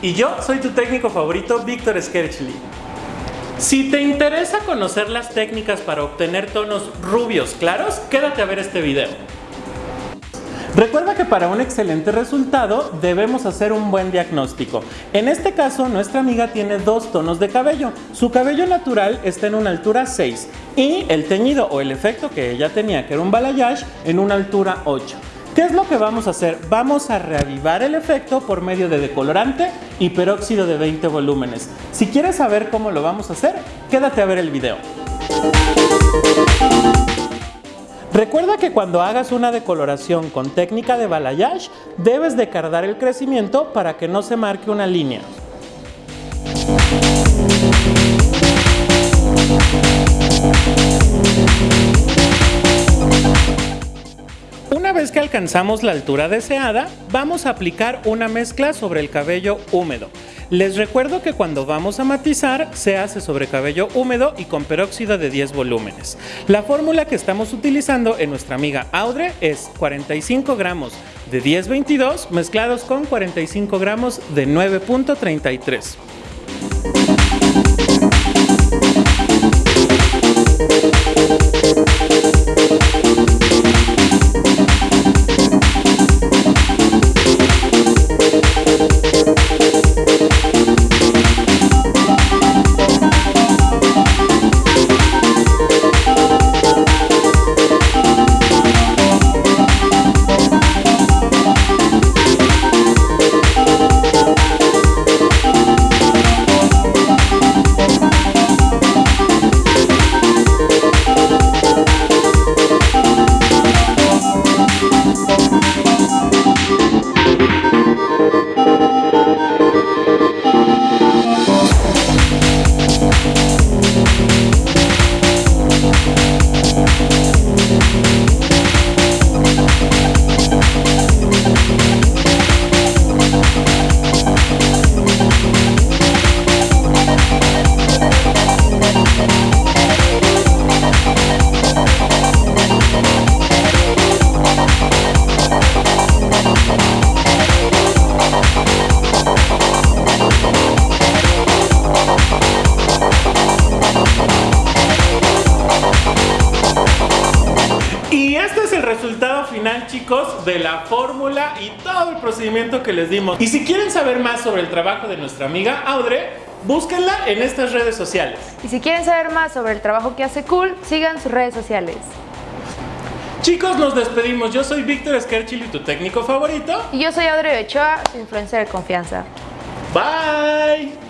Y yo soy tu técnico favorito, Víctor Skerchly. Si te interesa conocer las técnicas para obtener tonos rubios claros, quédate a ver este video. Recuerda que para un excelente resultado debemos hacer un buen diagnóstico. En este caso, nuestra amiga tiene dos tonos de cabello. Su cabello natural está en una altura 6 y el teñido o el efecto que ella tenía, que era un balayage, en una altura 8. ¿Qué es lo que vamos a hacer? Vamos a reavivar el efecto por medio de decolorante y peróxido de 20 volúmenes. Si quieres saber cómo lo vamos a hacer, quédate a ver el video. Recuerda que cuando hagas una decoloración con técnica de balayage, debes de cardar el crecimiento para que no se marque una línea. Vez que alcanzamos la altura deseada, vamos a aplicar una mezcla sobre el cabello húmedo. Les recuerdo que cuando vamos a matizar se hace sobre cabello húmedo y con peróxido de 10 volúmenes. La fórmula que estamos utilizando en nuestra amiga Audre es 45 gramos de 1022 mezclados con 45 gramos de 9.33. resultado final chicos de la fórmula y todo el procedimiento que les dimos. Y si quieren saber más sobre el trabajo de nuestra amiga Audrey, búsquenla en estas redes sociales. Y si quieren saber más sobre el trabajo que hace Cool, sigan sus redes sociales. Chicos, nos despedimos. Yo soy Víctor Skerchil y tu técnico favorito. Y yo soy Audrey Ochoa, su influencer de confianza. Bye.